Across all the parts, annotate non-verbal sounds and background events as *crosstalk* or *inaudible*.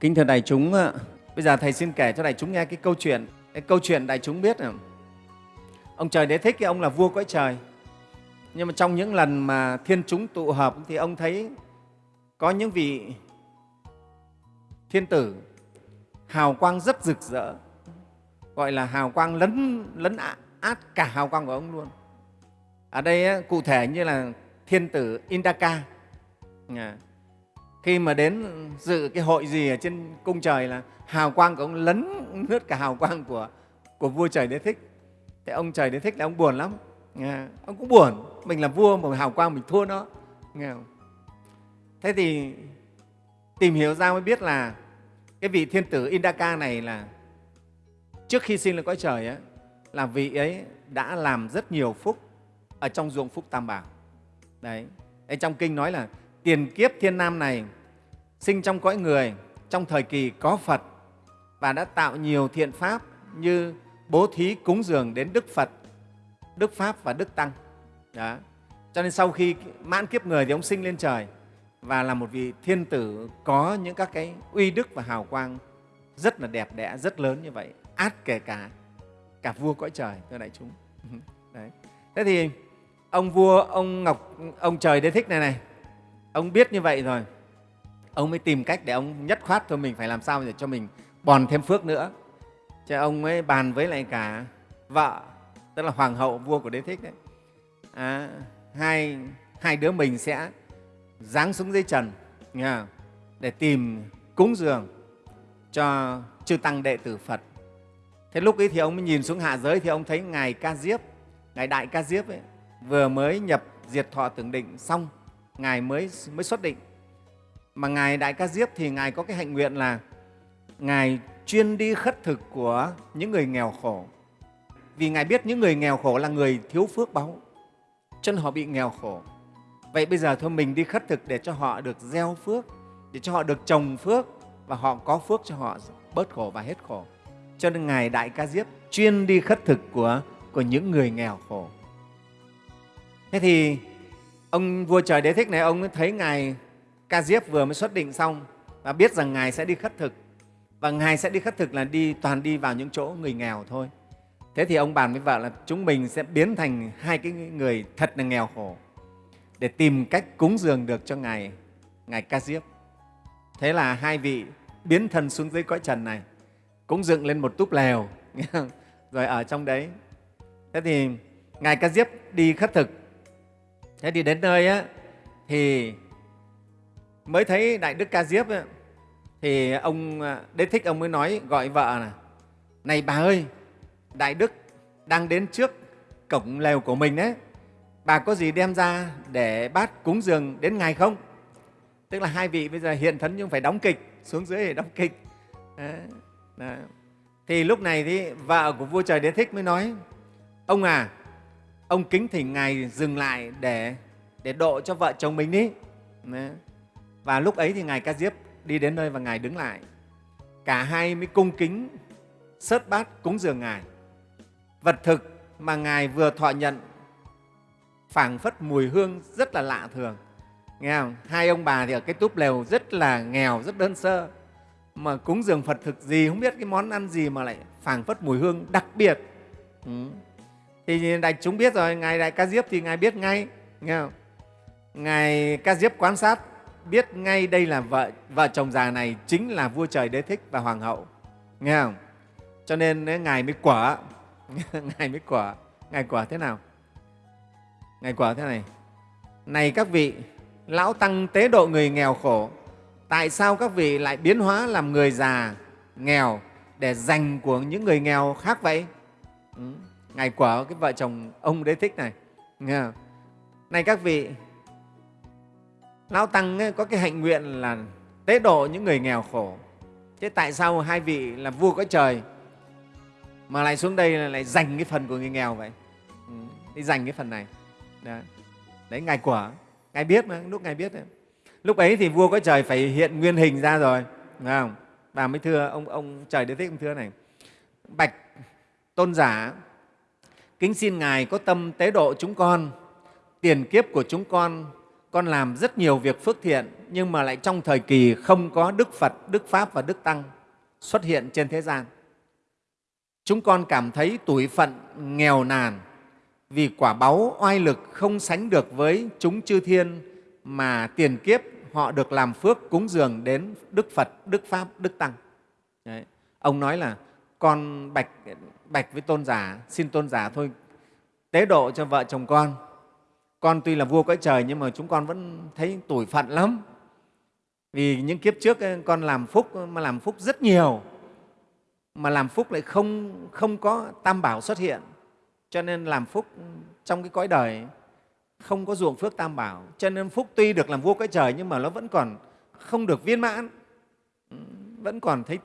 Kính thưa đại chúng, bây giờ Thầy xin kể cho đại chúng nghe cái câu chuyện. Cái câu chuyện đại chúng biết là ông trời đế thích cái ông là vua cõi trời. Nhưng mà trong những lần mà thiên chúng tụ hợp thì ông thấy có những vị thiên tử hào quang rất rực rỡ, gọi là hào quang lấn lấn át cả hào quang của ông luôn. Ở đây cụ thể như là thiên tử Indaka. Khi mà đến dự cái hội gì ở trên cung trời là hào quang của ông lấn lướt cả hào quang của, của vua trời đế thích. Thế ông trời đế thích là ông buồn lắm. Ông cũng buồn, mình là vua mà hào quang mình thua nó. Nghe không? Thế thì tìm hiểu ra mới biết là cái vị thiên tử Indaka này là trước khi sinh lên cõi trời ấy, là vị ấy đã làm rất nhiều phúc ở trong ruộng phúc tam bảo. Đấy. Ở trong kinh nói là tiền kiếp thiên nam này sinh trong cõi người trong thời kỳ có Phật và đã tạo nhiều thiện pháp như bố thí cúng dường đến Đức Phật, Đức Pháp và Đức Tăng. Đó. Cho nên sau khi mãn kiếp người thì ông sinh lên trời và là một vị thiên tử có những các cái uy đức và hào quang rất là đẹp đẽ, rất lớn như vậy, át kể cả cả vua cõi trời, thưa đại chúng. *laughs* Đấy. Thế thì ông vua, ông Ngọc, ông trời đế thích này này, ông biết như vậy rồi, ông mới tìm cách để ông nhất khoát thôi mình phải làm sao để cho mình bòn thêm phước nữa. Chứ ông ấy bàn với lại cả vợ, tức là hoàng hậu vua của đế thích đấy. À, hai, hai đứa mình sẽ giáng xuống dưới trần nghe để tìm cúng dường cho chư tăng đệ tử Phật. Thế lúc ấy thì ông mới nhìn xuống hạ giới thì ông thấy Ngài Ca Diếp, Ngài Đại Ca Diếp ấy, vừa mới nhập diệt thọ tưởng định xong, Ngài mới, mới xuất định. Mà Ngài Đại Ca Diếp thì Ngài có cái hạnh nguyện là Ngài chuyên đi khất thực của những người nghèo khổ. Vì Ngài biết những người nghèo khổ là người thiếu phước báu, chân họ bị nghèo khổ. Vậy bây giờ thôi mình đi khất thực để cho họ được gieo phước, để cho họ được trồng phước và họ có phước cho họ bớt khổ và hết khổ. Cho nên Ngài Đại Ca Diếp chuyên đi khất thực của, của những người nghèo khổ. Thế thì ông vua trời đế thích này, ông thấy Ngài Ca Diếp vừa mới xuất định xong và biết rằng Ngài sẽ đi khất thực. Và Ngài sẽ đi khất thực là đi toàn đi vào những chỗ người nghèo thôi. Thế thì ông bàn với vợ là chúng mình sẽ biến thành hai cái người thật là nghèo khổ để tìm cách cúng dường được cho Ngài, Ngài Ca Diếp. Thế là hai vị biến thân xuống dưới cõi trần này, cũng dựng lên một túp lều, *laughs* rồi ở trong đấy. Thế thì Ngài Ca Diếp đi khất thực. Thế thì đến nơi á, thì mới thấy Đại Đức Ca Diếp ấy, thì ông à, Đế Thích ông mới nói gọi vợ là này bà ơi, Đại Đức đang đến trước cổng lều của mình đấy, bà có gì đem ra để bát cúng dường đến Ngài không? Tức là hai vị bây giờ hiện thân nhưng phải đóng kịch, xuống dưới để đóng kịch. Đó. Đó. Thì lúc này thì vợ của vua trời Đế Thích mới nói, ông à, ông kính thỉnh Ngài dừng lại để, để độ cho vợ chồng mình đi. Và lúc ấy thì Ngài Ca Diếp đi đến nơi và Ngài đứng lại. Cả hai mới cung kính sớt bát cúng dường Ngài. Vật thực mà Ngài vừa thọ nhận phảng phất mùi hương rất là lạ thường. Nghe không? Hai ông bà thì ở cái túp lều rất là nghèo, rất đơn sơ. Mà cúng dường Phật thực gì, không biết cái món ăn gì mà lại phảng phất mùi hương đặc biệt. Ừ. Thì đại chúng biết rồi, Ngài Đại Ca Diếp thì Ngài biết ngay. Nghe không? Ngài Ca Diếp quan sát biết ngay đây là vợ, vợ chồng già này chính là vua trời đế thích và hoàng hậu. Nghe không? Cho nên Ngài mới quả. *laughs* Ngài mới quả. Ngài quả thế nào? Ngài quả thế này, này các vị, Lão Tăng tế độ người nghèo khổ, tại sao các vị lại biến hóa làm người già, nghèo để dành của những người nghèo khác vậy? Ừ ngày của cái vợ chồng ông đế thích này. Nghe không? Này các vị, Lão Tăng ấy, có cái hạnh nguyện là tế độ những người nghèo khổ. Thế tại sao hai vị là vua có trời mà lại xuống đây là lại dành cái phần của người nghèo vậy? Ừ. Đi dành cái phần này. Đấy, đấy Ngài quả, Ngài biết mà, lúc Ngài biết đấy. Lúc ấy thì vua có trời phải hiện nguyên hình ra rồi, đúng không? Bà mới thưa, ông, ông trời đế thích ông thưa này, Bạch tôn giả, kính xin Ngài có tâm tế độ chúng con, tiền kiếp của chúng con con làm rất nhiều việc phước thiện nhưng mà lại trong thời kỳ không có Đức Phật, Đức Pháp và Đức Tăng xuất hiện trên thế gian. Chúng con cảm thấy tuổi phận nghèo nàn vì quả báu oai lực không sánh được với chúng chư thiên mà tiền kiếp họ được làm phước cúng dường đến Đức Phật, Đức Pháp, Đức Tăng. Đấy. Ông nói là con bạch, bạch với tôn giả, xin tôn giả thôi. Tế độ cho vợ chồng con. Con tuy là vua cõi trời nhưng mà chúng con vẫn thấy tủi phận lắm. Vì những kiếp trước eh, con làm phúc mà làm phúc rất nhiều. Mà làm phúc lại không, không có tam bảo xuất hiện. Cho nên làm phúc trong cái cõi đời không có ruộng phước tam bảo. Cho nên phúc tuy được làm vua cõi trời nhưng mà nó vẫn còn không được viên mãn. Vẫn còn thấy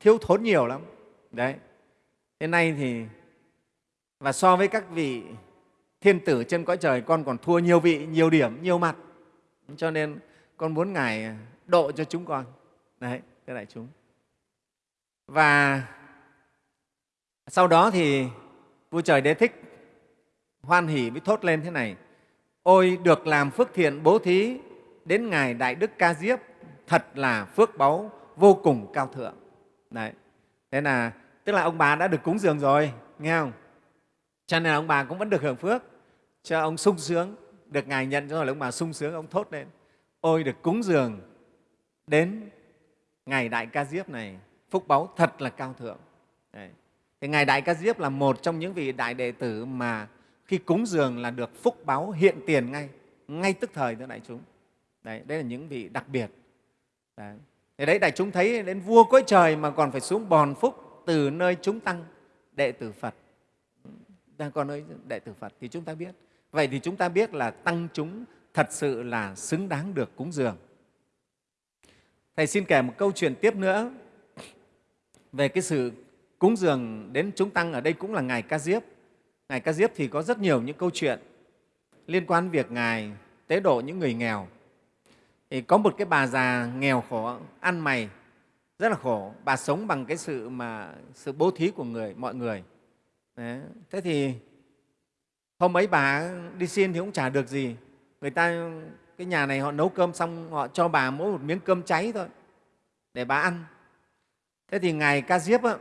thiếu thốn nhiều lắm đấy. Thế nay thì, và so với các vị thiên tử trên cõi trời, con còn thua nhiều vị, nhiều điểm, nhiều mặt. Cho nên con muốn ngài độ cho chúng con. Đấy thế đại chúng. Và sau đó thì vua trời đế thích hoan hỉ mới thốt lên thế này. Ôi được làm phước thiện bố thí đến ngài đại đức ca diếp, thật là phước báu vô cùng cao thượng. Đấy. Thế là tức là ông bà đã được cúng dường rồi nghe không cho nên ông bà cũng vẫn được hưởng phước cho ông sung sướng được ngài nhận cho là ông bà sung sướng ông thốt lên ôi được cúng dường đến ngày đại ca diếp này phúc báu thật là cao thượng đấy. Thì Ngài Đại Ca Diếp là một trong những vị đại đệ tử mà khi cúng dường là được phúc báo hiện tiền ngay, ngay tức thời thưa đại chúng. Đấy, đấy là những vị đặc biệt. Đấy. Thì đấy đại chúng thấy đến vua cõi trời mà còn phải xuống bòn phúc từ nơi chúng tăng đệ tử Phật. Đang còn nơi đệ tử Phật thì chúng ta biết. Vậy thì chúng ta biết là tăng chúng thật sự là xứng đáng được cúng dường. Thầy xin kể một câu chuyện tiếp nữa về cái sự cúng dường đến chúng tăng ở đây cũng là Ngài Ca Diếp. Ngài Ca Diếp thì có rất nhiều những câu chuyện liên quan việc Ngài tế độ những người nghèo. Thì có một cái bà già nghèo khổ, ăn mày, rất là khổ. Bà sống bằng cái sự mà sự bố thí của người mọi người. Đấy. Thế thì hôm ấy bà đi xin thì cũng chả được gì. Người ta cái nhà này họ nấu cơm xong họ cho bà mỗi một miếng cơm cháy thôi để bà ăn. Thế thì ngài Ca Diếp á,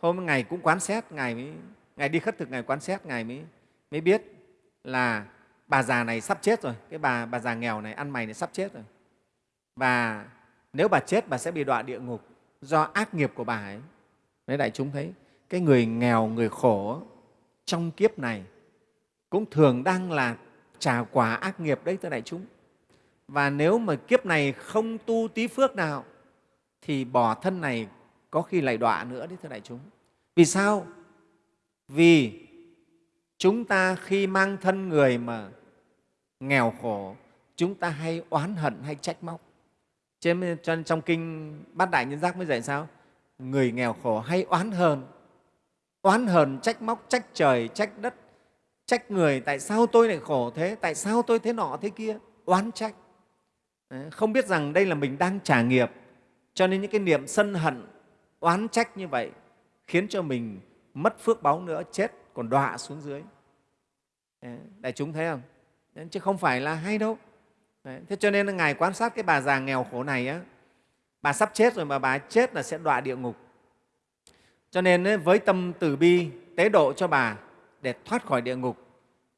hôm ngày cũng quán xét ngài mới ngài đi khất thực ngài quán xét ngài mới mới biết là bà già này sắp chết rồi cái bà bà già nghèo này ăn mày này sắp chết rồi và nếu bà chết, bà sẽ bị đọa địa ngục do ác nghiệp của bà ấy. Đấy đại chúng thấy, cái người nghèo, người khổ trong kiếp này cũng thường đang là trả quả ác nghiệp đấy, thưa đại chúng. Và nếu mà kiếp này không tu tí phước nào, thì bỏ thân này có khi lại đọa nữa đấy, thưa đại chúng. Vì sao? Vì chúng ta khi mang thân người mà nghèo khổ, chúng ta hay oán hận, hay trách móc trên trong, trong kinh bát đại nhân giác mới dạy sao? Người nghèo khổ hay oán hờn? Oán hờn trách móc trách trời trách đất trách người. Tại sao tôi lại khổ thế? Tại sao tôi thế nọ thế kia? Oán trách. Không biết rằng đây là mình đang trả nghiệp. Cho nên những cái niệm sân hận oán trách như vậy khiến cho mình mất phước báu nữa chết còn đọa xuống dưới. Đại chúng thấy không? Chứ không phải là hay đâu thế cho nên ngài quan sát cái bà già nghèo khổ này á bà sắp chết rồi mà bà chết là sẽ đọa địa ngục. Cho nên với tâm từ bi tế độ cho bà để thoát khỏi địa ngục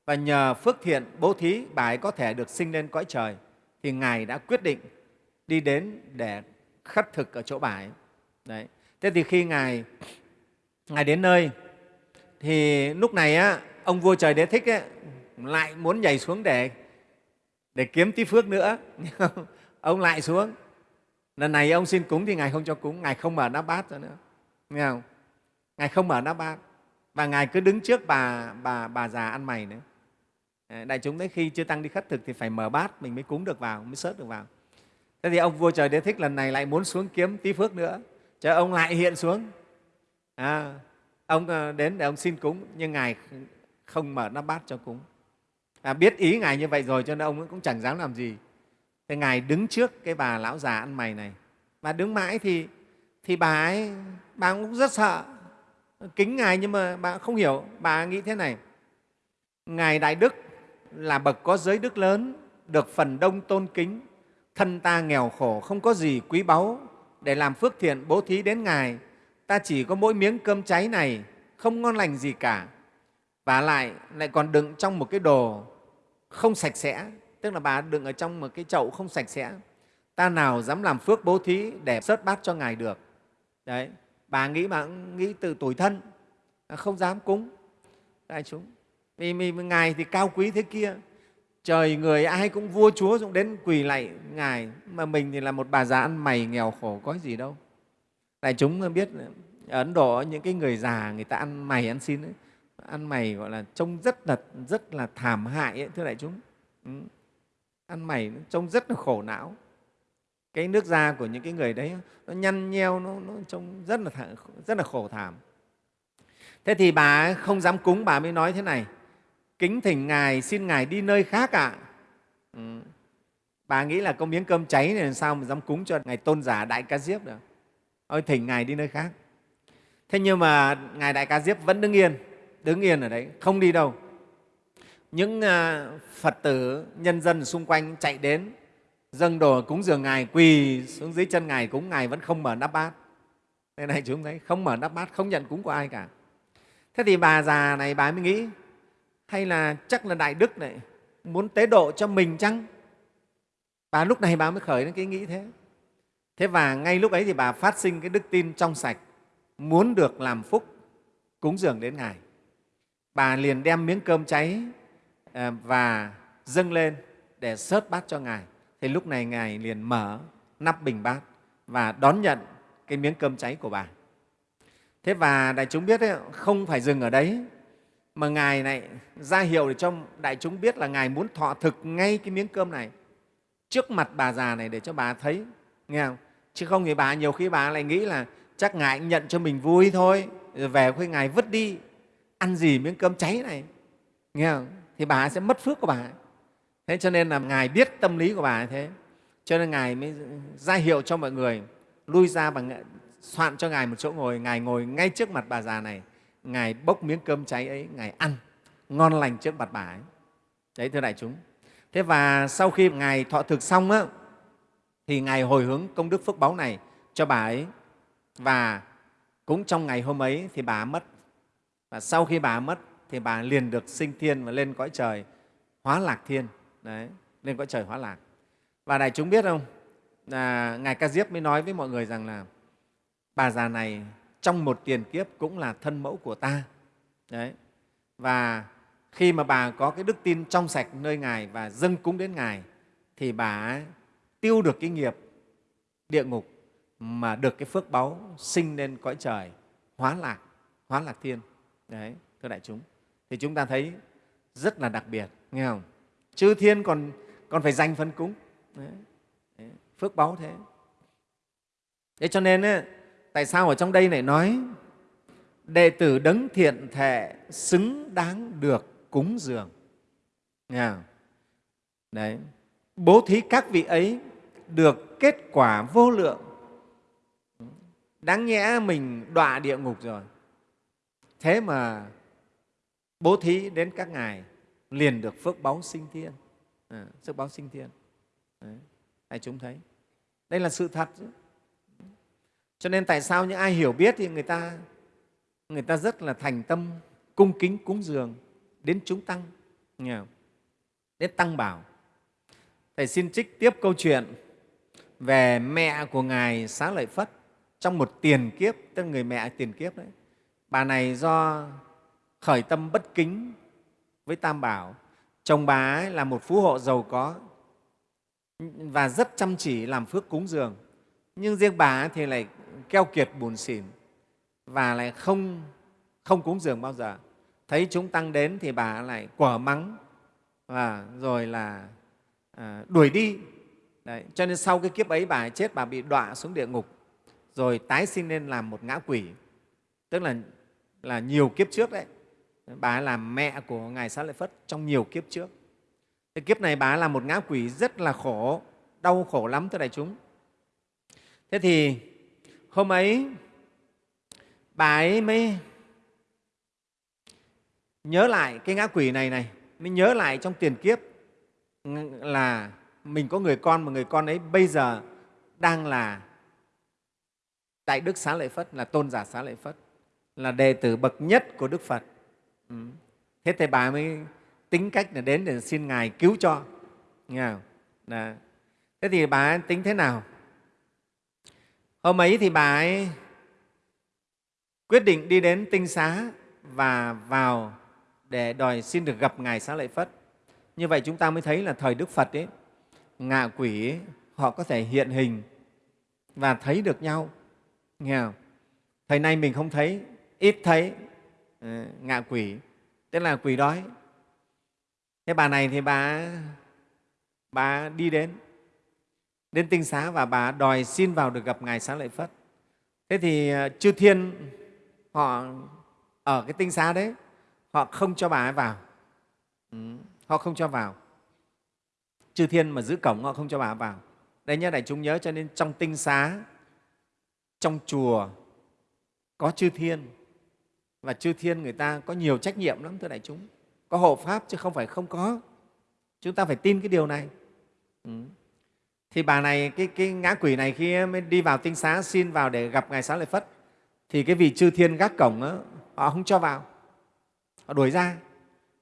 và nhờ phước thiện bố thí bà ấy có thể được sinh lên cõi trời thì ngài đã quyết định đi đến để khất thực ở chỗ bà ấy. Đấy thế thì khi ngài ngài đến nơi thì lúc này á, ông vua trời đế thích ấy, lại muốn nhảy xuống để để kiếm tí phước nữa. *laughs* Ông lại xuống. Lần này ông xin cúng thì ngài không cho cúng. Ngài không mở nắp bát nữa. Nghe không? Ngài không mở nắp bát. Và ngài cứ đứng trước bà bà bà già ăn mày nữa. Ờ, đại chúng đấy khi chưa tăng đi khất thực thì phải mở bát mình mới cúng được vào mới sớt được vào. Thế thì ông vua trời đế thích lần này lại muốn xuống kiếm tí phước nữa. Cho ông lại hiện xuống. À, ông ờ, đến để ông xin cúng nhưng ngài không mở nắp bát cho cúng à, biết ý ngài như vậy rồi cho nên ông cũng chẳng dám làm gì. Thế ngài đứng trước cái bà lão già ăn mày này. Và đứng mãi thì thì bà ấy bà cũng rất sợ. Kính ngài nhưng mà bà không hiểu bà nghĩ thế này. Ngài đại đức là bậc có giới đức lớn được phần đông tôn kính thân ta nghèo khổ không có gì quý báu. Để làm phước thiện bố thí đến ngài ta chỉ có mỗi miếng cơm cháy này không ngon lành gì cả và lại lại còn đựng trong một cái đồ không sạch sẽ. Tức là bà đựng ở trong một cái chậu không sạch sẽ. Ta nào dám làm phước bố thí để sớt bát cho ngài được. Đấy bà nghĩ mà nghĩ từ tuổi thân không dám cúng. Đại chúng vì, vì ngài thì cao quý thế kia. Trời người ai cũng vua chúa cũng đến quỳ lạy ngài mà mình thì là một bà già ăn mày nghèo khổ có gì đâu. Đại chúng biết ở ấn độ những cái người già người ta ăn mày ăn xin ấy, ăn mày gọi là trông rất là rất là thảm hại ấy, thưa đại chúng. Ừ. ăn mày trông rất là khổ não. Cái nước da của những cái người đấy nó nhăn nheo nó, nó trông rất là rất là khổ thảm. Thế thì bà không dám cúng bà mới nói thế này. Kính thỉnh ngài xin ngài đi nơi khác ạ. À? ừ. bà nghĩ là có miếng cơm cháy này làm sao mà dám cúng cho ngài tôn giả đại ca diếp được. Ôi thỉnh ngài đi nơi khác. Thế nhưng mà ngài đại ca diếp vẫn đứng yên đứng yên ở đấy, không đi đâu. Những à, phật tử, nhân dân xung quanh chạy đến, dâng đồ cúng dường ngài, quỳ xuống dưới chân ngài, cúng ngài vẫn không mở nắp bát. Đây này chúng thấy, không mở nắp bát, không nhận cúng của ai cả. Thế thì bà già này bà mới nghĩ, hay là chắc là đại đức này muốn tế độ cho mình chăng? Bà lúc này bà mới khởi đến cái nghĩ thế. Thế và ngay lúc ấy thì bà phát sinh cái đức tin trong sạch, muốn được làm phúc, cúng dường đến ngài bà liền đem miếng cơm cháy ờ, và dâng lên để sớt bát cho ngài. Thì lúc này ngài liền mở nắp bình bát và đón nhận cái miếng cơm cháy của bà. Thế và đại chúng biết ấy, không phải dừng ở đấy mà ngài này ra hiệu để cho đại chúng biết là ngài muốn thọ thực ngay cái miếng cơm này trước mặt bà già này để cho bà thấy nghe không? Chứ không thì bà nhiều khi bà lại nghĩ là chắc ngài nhận cho mình vui thôi rồi về khuyên ngài vứt đi ăn gì miếng cơm cháy này. Nghe không? Thì bà sẽ mất phước của bà. Thế cho nên là ngài biết tâm lý của bà thế. Cho nên ngài mới ra hiệu cho mọi người lui ra và soạn cho ngài một chỗ ngồi. Ngài ngồi ngay trước mặt bà già này. Ngài bốc miếng cơm cháy ấy ngài ăn ngon lành trước mặt bà ấy. Đấy thưa đại chúng. Thế và sau khi ngài thọ thực xong á, thì ngài hồi hướng công đức phước báu này cho bà ấy. Và cũng trong ngày hôm ấy thì bà mất và sau khi bà mất thì bà liền được sinh thiên và lên cõi trời hóa lạc thiên. Đấy, lên cõi trời hóa lạc. Và đại chúng biết không? Là ngài ca diếp mới nói với mọi người rằng là bà già này trong một tiền kiếp cũng là thân mẫu của ta. Đấy. Và khi mà bà có cái đức tin trong sạch nơi ngài và dâng cúng đến ngài thì bà tiêu được cái nghiệp địa ngục mà được cái phước báu sinh lên cõi trời hóa lạc hóa lạc thiên đấy thưa đại chúng thì chúng ta thấy rất là đặc biệt nghe không chư thiên còn còn phải dành phân cúng đấy. Đấy. phước báu thế thế cho nên ấy, tại sao ở trong đây này nói đệ tử đấng thiện thệ xứng đáng được cúng dường nghe không? đấy bố thí các vị ấy được kết quả vô lượng đáng nhẽ mình đọa địa ngục rồi thế mà bố thí đến các ngài liền được phước báu sinh thiên. À, phước báu sinh thiên. Đấy. Chúng thấy? Đây là sự thật cho nên tại sao những ai hiểu biết thì người ta người ta rất là thành tâm cung kính cúng dường đến chúng tăng nghe đến tăng bảo. Thầy xin trích tiếp câu chuyện về mẹ của ngài xá lợi phất trong một tiền kiếp tức là người mẹ tiền kiếp đấy bà này do khởi tâm bất kính với tam bảo. Chồng bà ấy là một phú hộ giàu có và rất chăm chỉ làm phước cúng dường. Nhưng riêng bà ấy thì lại keo kiệt buồn xỉn và lại không không cúng dường bao giờ. Thấy chúng tăng đến thì bà lại quở mắng và rồi là à, đuổi đi. Đấy. cho nên sau cái kiếp ấy bà ấy chết bà bị đọa xuống địa ngục rồi tái sinh lên làm một ngã quỷ. Tức là là nhiều kiếp trước đấy. Bà ấy mẹ của ngài xá lợi phất trong nhiều kiếp trước. Thế kiếp này bà ấy là một ngã quỷ rất là khổ đau khổ lắm thưa đại chúng. Thế thì hôm ấy bà ấy mới nhớ lại cái ngã quỷ này này mới nhớ lại trong tiền kiếp là mình có người con mà người con ấy bây giờ đang là Đại Đức Xá Lợi Phất, là tôn giả Xá Lợi Phất, là đệ tử bậc nhất của Đức Phật. Ừ. Thế Thầy bà mới tính cách là đến để xin Ngài cứu cho. Nghe không? Đó. Thế thì bà ấy tính thế nào? Hôm ấy thì bà ấy quyết định đi đến tinh xá và vào để đòi xin được gặp Ngài Xá Lợi Phất. Như vậy chúng ta mới thấy là thời Đức Phật ấy, ngạ quỷ ấy, họ có thể hiện hình và thấy được nhau. Nghe không? Thời nay mình không thấy, ít thấy ờ, ngạ quỷ, tức là quỷ đói. Thế bà này thì bà, bà đi đến, đến tinh xá và bà đòi xin vào được gặp Ngài Xá Lợi Phất. Thế thì ờ, chư thiên họ ở cái tinh xá đấy, họ không cho bà ấy vào. Ừ, họ không cho vào. Chư thiên mà giữ cổng họ không cho bà ấy vào. Đây nhớ đại chúng nhớ cho nên trong tinh xá, trong chùa có chư thiên và chư thiên người ta có nhiều trách nhiệm lắm thưa đại chúng. Có hộ pháp chứ không phải không có. Chúng ta phải tin cái điều này. Ừ. thì bà này cái, cái ngã quỷ này khi mới đi vào tinh xá xin vào để gặp ngài xá lợi phất thì cái vị chư thiên gác cổng đó, họ không cho vào. Họ đuổi ra.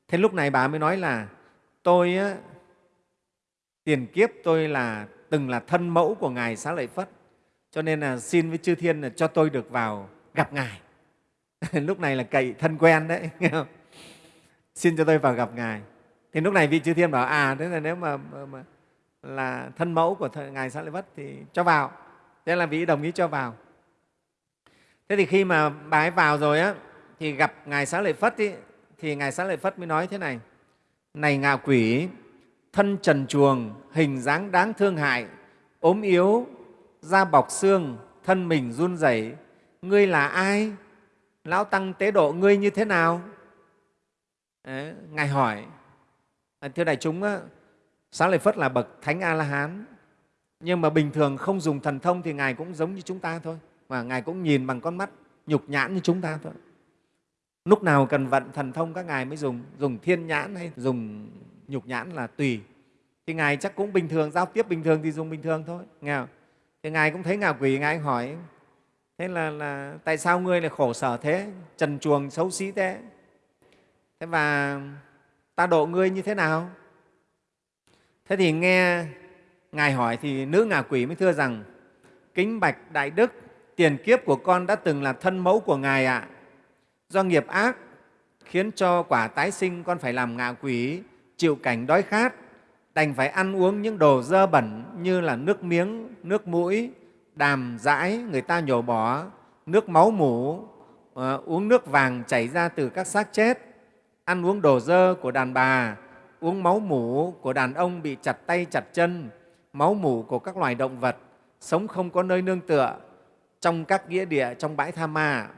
Thế lúc này bà mới nói là tôi á, tiền kiếp tôi là từng là thân mẫu của ngài xá lợi phất cho nên là xin với chư thiên là cho tôi được vào gặp ngài. *laughs* lúc này là cậy thân quen đấy. Nghe *laughs* không? xin cho tôi vào gặp ngài. Thì lúc này vị chư thiên bảo à thế là nếu mà, mà, mà là thân mẫu của ngài xá lợi phất thì cho vào. Thế là vị đồng ý cho vào. Thế thì khi mà bà ấy vào rồi á thì gặp ngài xá lợi phất ý, thì ngài xá lợi phất mới nói thế này này ngạ quỷ thân trần chuồng hình dáng đáng thương hại ốm yếu da bọc xương thân mình run rẩy ngươi là ai? Lão tăng tế độ ngươi như thế nào? Đấy, ngài hỏi. À, thưa đại chúng xá lợi phất là bậc thánh a la hán nhưng mà bình thường không dùng thần thông thì ngài cũng giống như chúng ta thôi. Và ngài cũng nhìn bằng con mắt nhục nhãn như chúng ta thôi. Lúc nào cần vận thần thông các ngài mới dùng? Dùng thiên nhãn hay dùng nhục nhãn là tùy. Thì ngài chắc cũng bình thường giao tiếp bình thường thì dùng bình thường thôi. Nghe không? thì ngài cũng thấy ngạ quỷ ngài hỏi thế là, là tại sao ngươi lại khổ sở thế trần chuồng xấu xí thế? Thế và ta độ ngươi như thế nào? Thế thì nghe ngài hỏi thì nữ ngạ quỷ mới thưa rằng kính bạch đại đức tiền kiếp của con đã từng là thân mẫu của ngài ạ. Do nghiệp ác khiến cho quả tái sinh con phải làm ngạ quỷ chịu cảnh đói khát đành phải ăn uống những đồ dơ bẩn như là nước miếng, nước mũi, đàm dãi người ta nhổ bỏ, nước máu mủ, uh, uống nước vàng chảy ra từ các xác chết, ăn uống đồ dơ của đàn bà, uống máu mủ của đàn ông bị chặt tay chặt chân, máu mủ của các loài động vật, sống không có nơi nương tựa trong các nghĩa địa, trong bãi tha ma.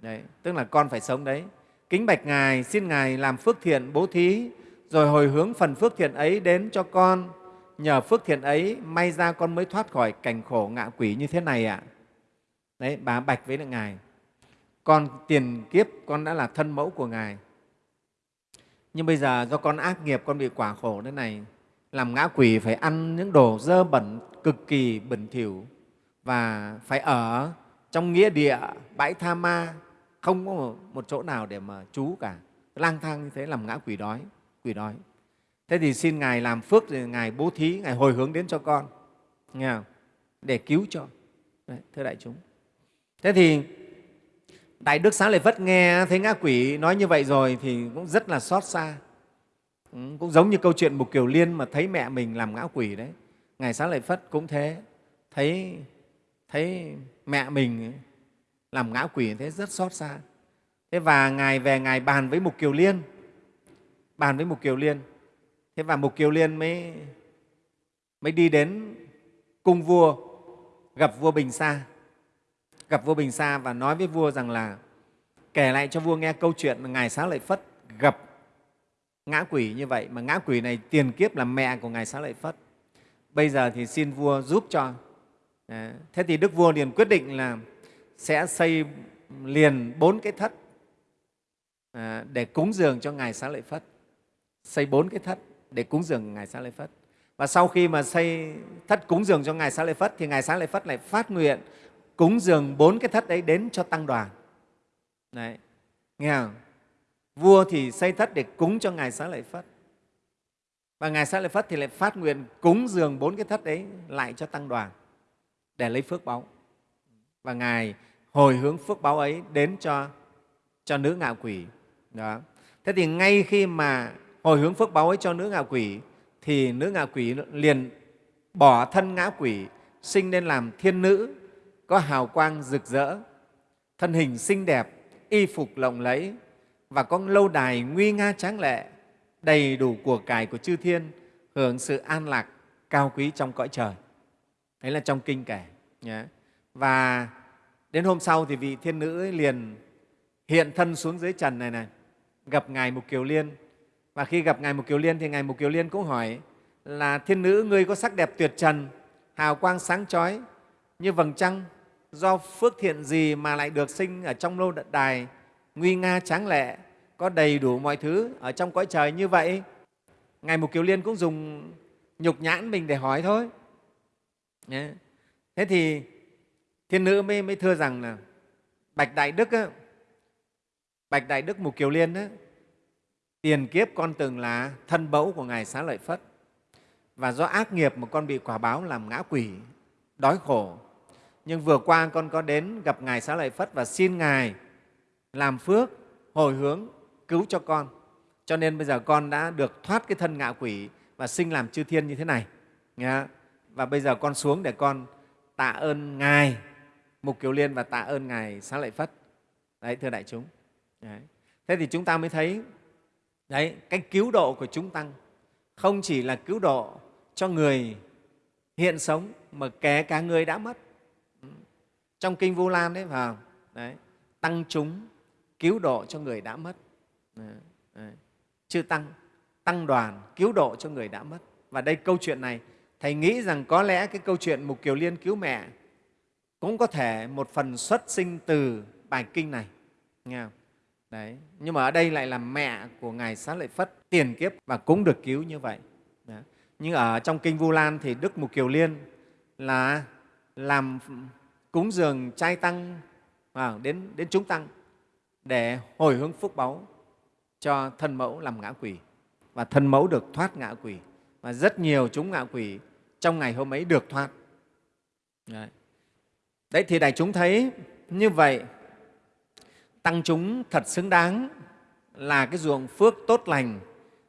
Đấy, tức là con phải sống đấy. Kính bạch Ngài, xin Ngài làm phước thiện bố thí, rồi hồi hướng phần phước thiện ấy đến cho con. Nhờ phước thiện ấy, may ra con mới thoát khỏi cảnh khổ ngạ quỷ như thế này ạ. À. Đấy, bà bạch với Ngài. Con tiền kiếp con đã là thân mẫu của Ngài. Nhưng bây giờ do con ác nghiệp, con bị quả khổ thế này, làm ngã quỷ phải ăn những đồ dơ bẩn, cực kỳ bẩn thỉu và phải ở trong nghĩa địa, bãi tha ma, không có một chỗ nào để mà trú cả. Lang thang như thế làm ngã quỷ đói quỷ đói thế thì xin ngài làm phước thì ngài bố thí ngài hồi hướng đến cho con. Nghe không? để cứu cho. Đấy, thưa đại chúng. Thế thì đại đức xá lợi phất nghe thấy ngã quỷ nói như vậy rồi thì cũng rất là xót xa. Ừ, cũng giống như câu chuyện mục kiều liên mà thấy mẹ mình làm ngã quỷ đấy. Ngài xá lợi phất cũng thế. Thấy thấy mẹ mình làm ngã quỷ thế rất xót xa. Thế và ngài về ngài bàn với mục kiều liên. Bàn với Mục Kiều Liên. Thế và Mục Kiều Liên mới, mới đi đến cung vua, gặp vua Bình Sa. Gặp vua Bình Sa và nói với vua rằng là kể lại cho vua nghe câu chuyện Ngài Xá Lợi Phất gặp ngã quỷ như vậy, mà ngã quỷ này tiền kiếp là mẹ của Ngài Xá Lợi Phất. Bây giờ thì xin vua giúp cho. Thế thì Đức Vua liền quyết định là sẽ xây liền bốn cái thất à, để cúng dường cho Ngài Xá Lợi Phất xây bốn cái thất để cúng dường Ngài Xá Lợi Phất. và sau khi mà xây thất cúng dường cho ngài xá lợi phất, thì ngài xá lợi phất lại phát nguyện cúng dường bốn cái thất đấy đến cho tăng đoàn. Đấy. Nghe không? Vua thì xây thất để cúng cho ngài xá lợi phất. Và ngài xá lợi phất thì lại phát nguyện cúng dường bốn cái thất đấy lại cho tăng đoàn để lấy phước báu. Và ngài hồi hướng phước báu ấy đến cho cho nữ ngạo quỷ. Đó. Thế thì ngay khi mà hồi hướng phước báo ấy cho nữ ngạ quỷ, thì nữ ngạ quỷ liền bỏ thân ngã quỷ, sinh nên làm thiên nữ, có hào quang rực rỡ, thân hình xinh đẹp, y phục lộng lẫy và có lâu đài nguy nga tráng lệ, đầy đủ của cải của chư thiên, hưởng sự an lạc cao quý trong cõi trời đấy là trong kinh kể nhé. và đến hôm sau thì vị thiên nữ ấy liền hiện thân xuống dưới trần này này, gặp ngài mục kiều liên và khi gặp ngài mục kiều liên thì ngài mục kiều liên cũng hỏi là thiên nữ ngươi có sắc đẹp tuyệt trần hào quang sáng chói như vầng trăng do phước thiện gì mà lại được sinh ở trong lâu đài nguy nga tráng lệ có đầy đủ mọi thứ ở trong cõi trời như vậy? Ngài mục kiều liên cũng dùng nhục nhãn mình để hỏi thôi. Thế thì thiên nữ mới, mới thưa rằng là bạch đại đức á, bạch đại đức mục kiều liên á, tiền kiếp con từng là thân bẫu của ngài xá lợi phất. Và do ác nghiệp mà con bị quả báo làm ngã quỷ, đói khổ. Nhưng vừa qua con có đến gặp ngài xá lợi phất và xin ngài làm phước, hồi hướng, cứu cho con. Cho nên bây giờ con đã được thoát cái thân ngạ quỷ và sinh làm chư thiên như thế này. Và bây giờ con xuống để con tạ ơn ngài, mục kiều liên và tạ ơn ngài xá lợi phất. Đấy, thưa đại chúng. Đấy. thế thì chúng ta mới thấy đấy, cái cứu độ của chúng tăng không chỉ là cứu độ cho người hiện sống mà kể cả người đã mất trong kinh vu lan đấy vào đấy, tăng chúng cứu độ cho người đã mất đấy. chư tăng tăng đoàn cứu độ cho người đã mất và đây câu chuyện này, thầy nghĩ rằng có lẽ cái câu chuyện mục kiều liên cứu mẹ cũng có thể một phần xuất sinh từ bài kinh này, nghe không? Đấy. nhưng mà ở đây lại là mẹ của ngài xá lợi phất tiền kiếp và cũng được cứu như vậy. Đấy. nhưng ở trong kinh vu lan thì đức mục kiều liên là làm cúng dường trai tăng à, đến, đến chúng tăng để hồi hướng phúc báu cho thân mẫu làm ngã quỷ và thân mẫu được thoát ngã quỷ và rất nhiều chúng ngạ quỷ trong ngày hôm ấy được thoát. Đấy, đấy thì đại chúng thấy như vậy tăng chúng thật xứng đáng là cái ruộng phước tốt lành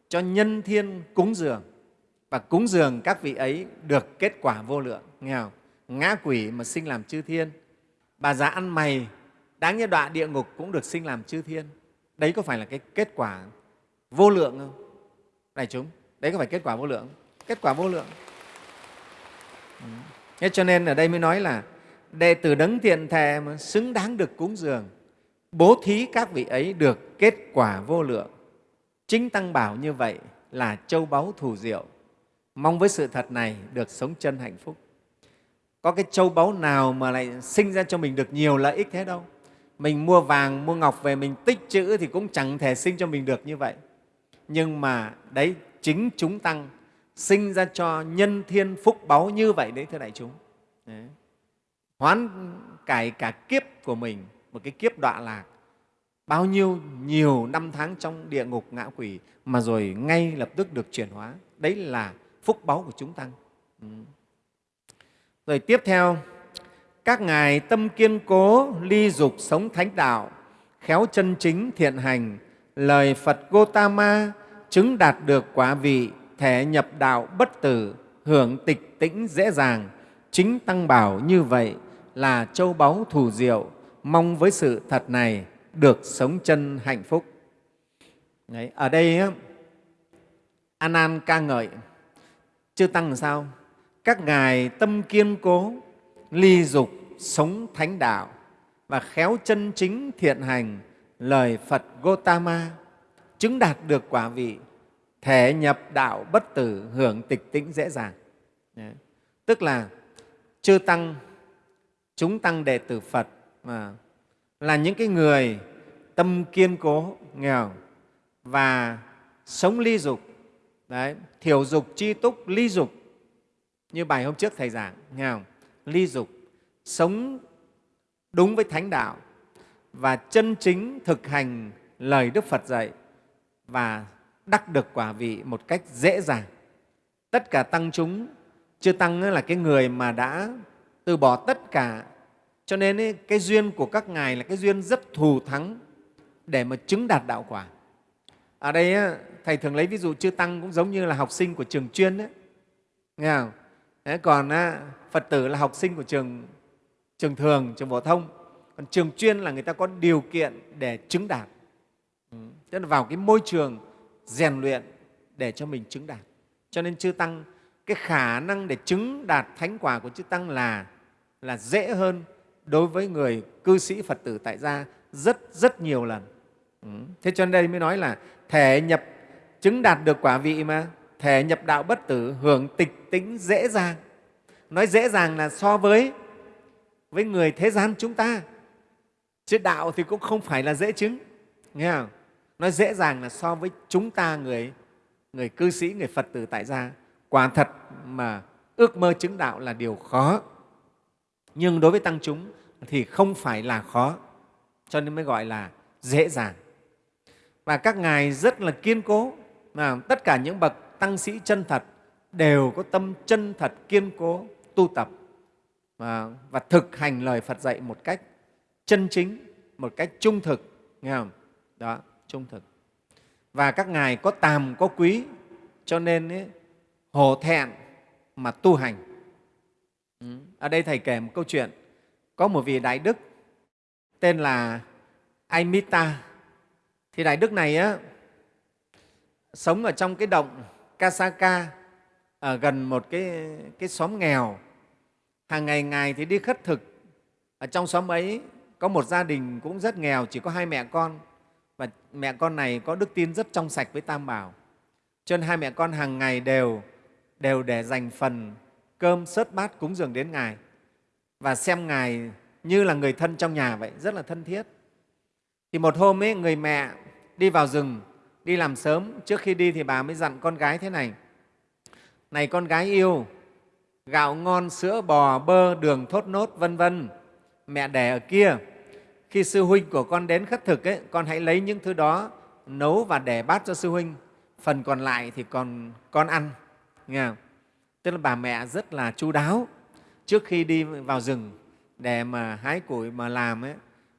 cho nhân thiên cúng dường. Và cúng dường các vị ấy được kết quả vô lượng. Nghe không? ngã quỷ mà sinh làm chư thiên. Bà già ăn mày, đáng như đọa địa ngục cũng được sinh làm chư thiên. Đấy có phải là cái kết quả vô lượng không? Đại chúng, đấy có phải kết quả vô lượng? Kết quả vô lượng. Ừ. Thế cho nên ở đây mới nói là đệ tử đấng thiện thề mà xứng đáng được cúng dường bố thí các vị ấy được kết quả vô lượng. Chính tăng bảo như vậy là châu báu thù diệu. Mong với sự thật này được sống chân hạnh phúc. Có cái châu báu nào mà lại sinh ra cho mình được nhiều lợi ích thế đâu? Mình mua vàng, mua ngọc về mình tích chữ thì cũng chẳng thể sinh cho mình được như vậy. Nhưng mà đấy, chính chúng tăng sinh ra cho nhân thiên phúc báu như vậy đấy, thưa đại chúng. Đấy. hoán cải cả kiếp của mình một cái kiếp đọa lạc. Bao nhiêu, nhiều năm tháng trong địa ngục ngã quỷ mà rồi ngay lập tức được chuyển hóa. Đấy là phúc báu của chúng tăng. Ừ. rồi tiếp theo, các ngài tâm kiên cố, ly dục sống thánh đạo, khéo chân chính thiện hành, lời phật gotama chứng đạt được quả vị thể nhập đạo bất tử, hưởng tịch tĩnh dễ dàng. Chính tăng bảo như vậy là châu báu thù diệu mong với sự thật này được sống chân hạnh phúc Đấy, ở đây an an ca ngợi chư tăng làm sao các ngài tâm kiên cố ly dục sống thánh đạo và khéo chân chính thiện hành lời phật gotama chứng đạt được quả vị thể nhập đạo bất tử hưởng tịch tĩnh dễ dàng Đấy. tức là chư tăng chúng tăng đệ tử phật à, là những cái người tâm kiên cố nghèo và sống ly dục. Đấy, thiểu dục chi túc ly dục. Như bài hôm trước thầy giảng nghe không? ly dục sống đúng với thánh đạo và chân chính thực hành lời đức phật dạy và đắc được quả vị một cách dễ dàng. Tất cả tăng chúng chưa tăng là cái người mà đã từ bỏ tất cả cho nên cái duyên của các ngài là cái duyên rất thù thắng để mà chứng đạt đạo quả. Ở đây thầy thường lấy ví dụ chư tăng cũng giống như là học sinh của trường chuyên đấy nghe không? Đấy, còn phật tử là học sinh của trường trường thường trường phổ thông. Còn trường chuyên là người ta có điều kiện để chứng đạt. Ừ. tức là vào cái môi trường rèn luyện để cho mình chứng đạt. Cho nên chư tăng cái khả năng để chứng đạt thánh quả của chư tăng là là dễ hơn đối với người cư sĩ phật tử tại gia rất rất nhiều lần. Ừ. Thế cho nên đây mới nói là thể nhập, chứng đạt được quả vị mà thể nhập đạo bất tử hưởng tịch tĩnh dễ dàng. Nói dễ dàng là so với với người thế gian chúng ta. Chứ đạo thì cũng không phải là dễ chứng, nghe không? Nói dễ dàng là so với chúng ta người người cư sĩ, người phật tử tại gia. Quả thật mà ước mơ chứng đạo là điều khó nhưng đối với tăng chúng thì không phải là khó cho nên mới gọi là dễ dàng và các ngài rất là kiên cố mà tất cả những bậc tăng sĩ chân thật đều có tâm chân thật kiên cố tu tập và, và thực hành lời Phật dạy một cách chân chính, một cách trung thực, nghe không? Đó, trung thực. Và các ngài có tàm có quý, cho nên ấy, hổ thẹn mà tu hành. Ừ. Ở đây Thầy kể một câu chuyện. Có một vị Đại Đức tên là Aimita. Thì Đại Đức này á, sống ở trong cái động Kasaka ở gần một cái, cái xóm nghèo. Hàng ngày Ngài thì đi khất thực. Ở trong xóm ấy có một gia đình cũng rất nghèo, chỉ có hai mẹ con. Và mẹ con này có đức tin rất trong sạch với Tam Bảo. Cho nên hai mẹ con hàng ngày đều, đều để dành phần cơm sớt bát cúng dường đến Ngài. Và xem Ngài như là người thân trong nhà vậy, rất là thân thiết. Thì một hôm ấy, người mẹ đi vào rừng đi làm sớm. Trước khi đi thì bà mới dặn con gái thế này này con gái yêu gạo ngon sữa bò bơ đường thốt nốt vân vân. Mẹ đẻ ở kia khi sư huynh của con đến khất thực ấy, con hãy lấy những thứ đó nấu và để bát cho sư huynh. Phần còn lại thì còn con ăn. Nghe không? Tức là bà mẹ rất là chu đáo. Trước khi đi vào rừng để mà hái củi mà làm ấy,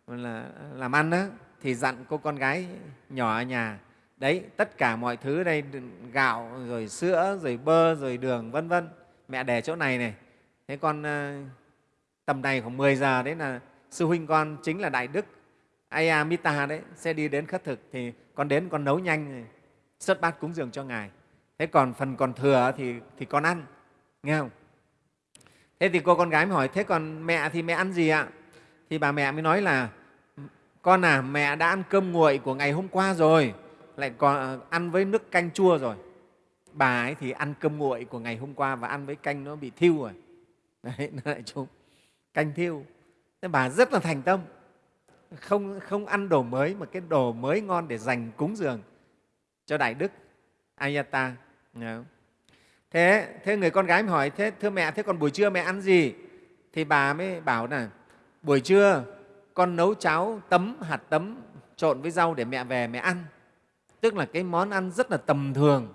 là làm ăn đó, thì dặn cô con gái nhỏ ở nhà đấy tất cả mọi thứ đây gạo rồi sữa rồi bơ rồi đường vân vân. Mẹ để chỗ này này. Thế con ờ, tầm này khoảng 10 giờ đấy là sư huynh con chính là đại đức Ayamita đấy sẽ đi đến khất thực. Thì con đến con nấu nhanh xuất bát cúng dường cho ngài. Thế còn phần còn thừa thì thì con ăn nghe không? Thế thì cô con gái mới hỏi, thế còn mẹ thì mẹ ăn gì ạ? Thì bà mẹ mới nói là, con à mẹ đã ăn cơm nguội của ngày hôm qua rồi, lại còn ờ, ăn với nước canh chua rồi. Bà ấy thì ăn cơm nguội của ngày hôm qua và ăn với canh nó bị thiêu rồi. Đấy, nó lại chung canh thiêu. Thế bà rất là thành tâm. Không không ăn đồ mới, mà cái đồ mới ngon để dành cúng dường cho đại đức ayata thế thế người con gái mới hỏi, thế thưa mẹ, thế còn buổi trưa mẹ ăn gì? Thì bà mới bảo là, buổi trưa con nấu cháo tấm, hạt tấm trộn với rau để mẹ về mẹ ăn. Tức là cái món ăn rất là tầm thường.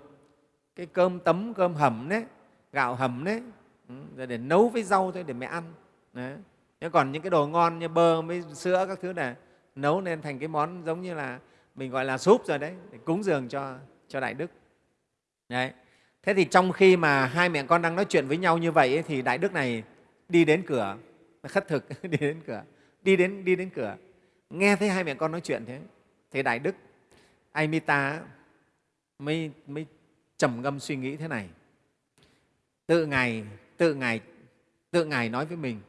Cái cơm tấm, cơm hầm đấy, gạo hầm đấy ừ, rồi để nấu với rau thôi để mẹ ăn. Đấy. nhưng còn những cái đồ ngon như bơ với sữa các thứ này, nấu nên thành cái món giống như là mình gọi là súp rồi đấy, để cúng dường cho cho đại đức. Đấy thế thì trong khi mà hai mẹ con đang nói chuyện với nhau như vậy ấy, thì đại đức này đi đến cửa khất thực *laughs* đi đến cửa đi đến đi đến cửa nghe thấy hai mẹ con nói chuyện thế thì đại đức Amita mới, mới trầm ngâm suy nghĩ thế này. Tự Ngài, tự Ngài, tự Ngài nói với mình,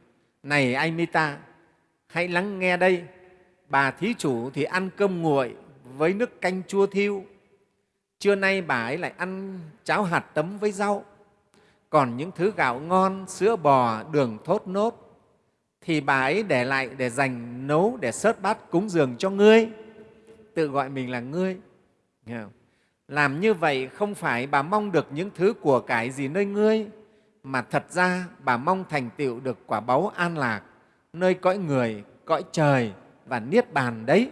này Amita, hãy lắng nghe đây, bà thí chủ thì ăn cơm nguội với nước canh chua thiêu. Trưa nay bà ấy lại ăn cháo hạt tấm với rau. Còn những thứ gạo ngon, sữa bò, đường thốt nốt thì bà ấy để lại để dành nấu để sớt bát cúng dường cho ngươi tự gọi mình là ngươi làm như vậy không phải bà mong được những thứ của cải gì nơi ngươi mà thật ra bà mong thành tựu được quả báu an lạc nơi cõi người, cõi trời và niết bàn đấy.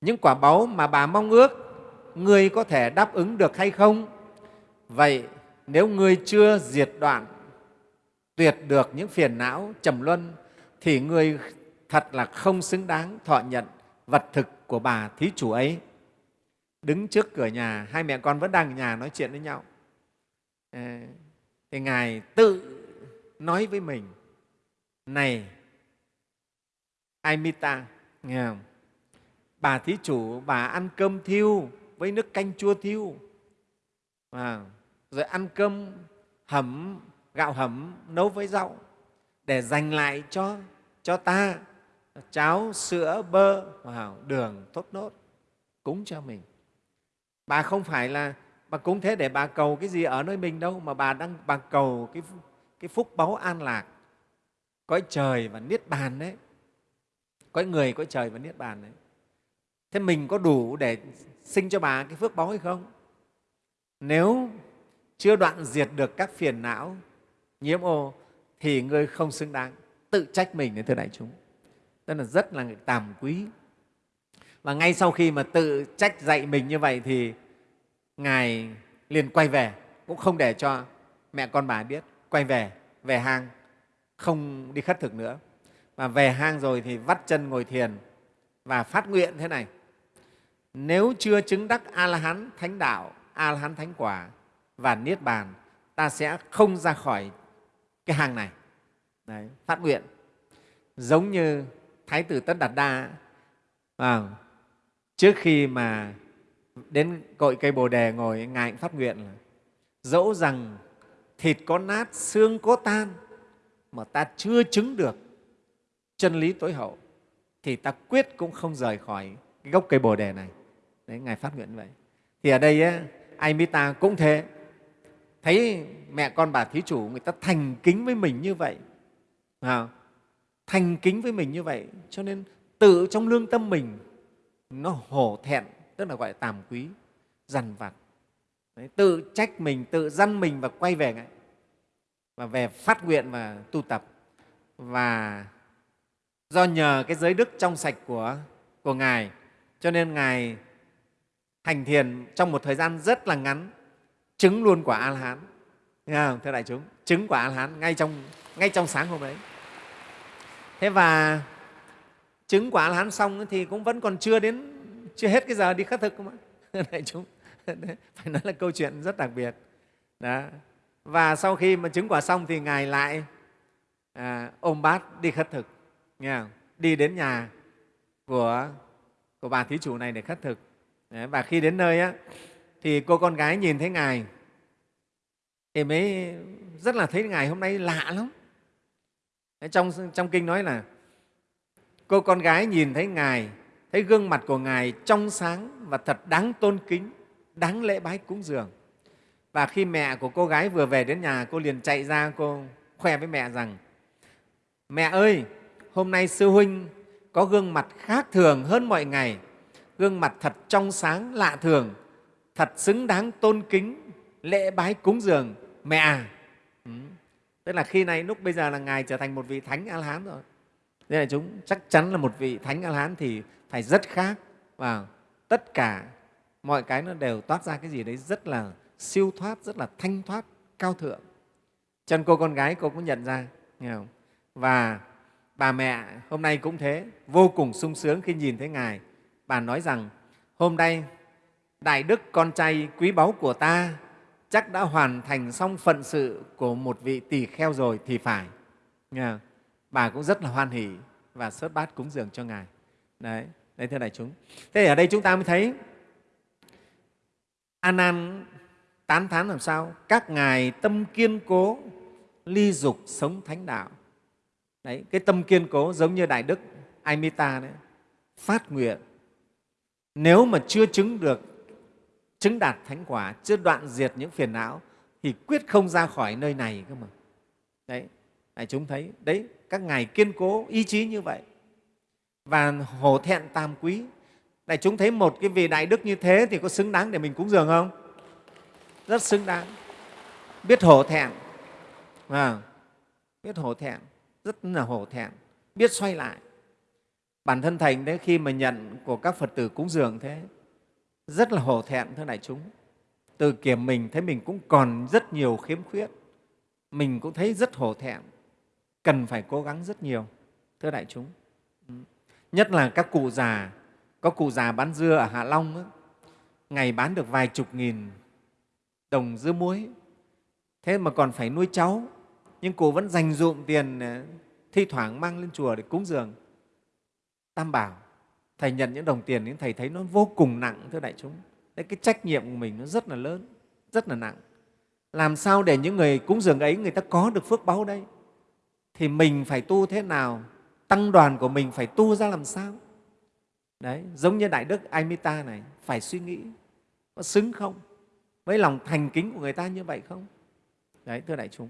Những quả báu mà bà mong ước, ngươi có thể đáp ứng được hay không? Vậy nếu ngươi chưa diệt đoạn, tuyệt được những phiền não trầm luân, thì ngươi thật là không xứng đáng thọ nhận vật thực của bà thí chủ ấy. Đứng trước cửa nhà, hai mẹ con vẫn đang ở nhà nói chuyện với nhau. Ờ, thì Ngài tự nói với mình, này Aimita, nghe không? bà thí chủ, bà ăn cơm thiêu với nước canh chua thiêu, à, rồi ăn cơm hầm, gạo hầm nấu với rau để dành lại cho, cho ta cháo, sữa, bơ, vào đường, tốt nốt, cúng cho mình. Bà không phải là bà cúng thế để bà cầu cái gì ở nơi mình đâu, mà bà đang bà cầu cái, cái phúc báu an lạc, cõi trời và niết bàn đấy, cõi người, cõi trời và niết bàn đấy. Thế mình có đủ để sinh cho bà cái phước báu hay không? Nếu chưa đoạn diệt được các phiền não, nhiễm ô, thì ngươi không xứng đáng tự trách mình đến thưa đại chúng. Tức là rất là tàm quý. Và ngay sau khi mà tự trách dạy mình như vậy thì ngài liền quay về cũng không để cho mẹ con bà biết. Quay về về hang không đi khất thực nữa. Và về hang rồi thì vắt chân ngồi thiền và phát nguyện thế này nếu chưa chứng đắc a la hán thánh đạo a la hán thánh quả và niết bàn ta sẽ không ra khỏi cái hàng này. Đấy, phát nguyện. Giống như thái tử tất đạt đa à, trước khi mà đến cội cây bồ đề ngồi ngài cũng phát nguyện là dẫu rằng thịt có nát xương có tan mà ta chưa chứng được chân lý tối hậu thì ta quyết cũng không rời khỏi cái gốc cây bồ đề này đấy ngài phát nguyện vậy. Thì ở đây ấy, Amita cũng thế. Thấy mẹ con bà thí chủ người ta thành kính với mình như vậy à, thành kính với mình như vậy cho nên tự trong lương tâm mình nó hổ thẹn tức là gọi là tàm quý dằn vặt. Đấy, tự trách mình tự dăn mình và quay về ngay và về phát nguyện và tu tập. Và do nhờ cái giới đức trong sạch của, của ngài cho nên ngài hành thiền trong một thời gian rất là ngắn. Chứng luôn quả a la hán không thưa đại chúng? Chứng quả a la hán ngay trong ngay trong sáng hôm đấy thế và chứng quả la hán xong thì cũng vẫn còn chưa đến chưa hết cái giờ đi khất thực mà. *laughs* Đại chúng. *laughs* Phải nói là câu chuyện rất đặc biệt. Đó. Và sau khi mà chứng quả xong thì ngài lại à, ôm bát đi khất thực. Nghe không? đi đến nhà của của bà thí chủ này để khất thực. Đấy, và khi đến nơi á, thì cô con gái nhìn thấy ngài thì mới rất là thấy ngài hôm nay lạ lắm trong, trong kinh nói là cô con gái nhìn thấy Ngài, thấy gương mặt của Ngài trong sáng và thật đáng tôn kính, đáng lễ bái cúng dường. Và khi mẹ của cô gái vừa về đến nhà, cô liền chạy ra, cô khoe với mẹ rằng Mẹ ơi, hôm nay sư huynh có gương mặt khác thường hơn mọi ngày, gương mặt thật trong sáng, lạ thường, thật xứng đáng tôn kính, lễ bái cúng dường. Mẹ à, ừ. tức là khi này lúc bây giờ là ngài trở thành một vị thánh a la hán rồi. Nên là chúng chắc chắn là một vị thánh a la hán thì phải rất khác. Và tất cả mọi cái nó đều toát ra cái gì đấy rất là siêu thoát rất là thanh thoát cao thượng. Chân cô con gái cô cũng nhận ra nghe không? và bà mẹ hôm nay cũng thế vô cùng sung sướng khi nhìn thấy ngài bà nói rằng hôm nay đại đức con trai quý báu của ta chắc đã hoàn thành xong phận sự của một vị tỳ kheo rồi thì phải. Nghe Bà cũng rất là hoan hỷ và sớt bát cúng dường cho Ngài. Đấy, đấy thưa đại chúng. Thế ở đây chúng ta mới thấy An An tán thán làm sao? Các ngài tâm kiên cố, ly dục sống thánh đạo. Đấy, cái tâm kiên cố giống như Đại Đức Amita đấy, phát nguyện. Nếu mà chưa chứng được chứng đạt thánh quả, chưa đoạn diệt những phiền não thì quyết không ra khỏi nơi này cơ mà. Đấy, đại chúng thấy, đấy, các ngài kiên cố ý chí như vậy và hổ thẹn tam quý. Đại chúng thấy một cái vị đại đức như thế thì có xứng đáng để mình cúng dường không? Rất xứng đáng. Biết hổ thẹn, à, biết hổ thẹn rất là hổ thẹn biết xoay lại bản thân thành đấy khi mà nhận của các phật tử cúng dường thế rất là hổ thẹn thưa đại chúng. Từ kiểm mình thấy mình cũng còn rất nhiều khiếm khuyết mình cũng thấy rất hổ thẹn cần phải cố gắng rất nhiều thưa đại chúng. Ừ. Nhất là các cụ già có cụ già bán dưa ở hạ long ấy, ngày bán được vài chục nghìn đồng dưa muối. Thế mà còn phải nuôi cháu nhưng cụ vẫn dành dụm tiền ờ, thi thoảng mang lên chùa để cúng dường tam bảo thầy nhận những đồng tiền nhưng thầy thấy nó vô cùng nặng thưa đại chúng. Đấy, cái trách nhiệm của mình nó rất là lớn rất là nặng. Làm sao để những người cúng dường ấy người ta có được phước báu đây? Thì mình phải tu thế nào? Tăng đoàn của mình phải tu ra làm sao? Đấy giống như đại đức Amita này phải suy nghĩ có xứng không? Với lòng thành kính của người ta như vậy không? Đấy thưa đại chúng.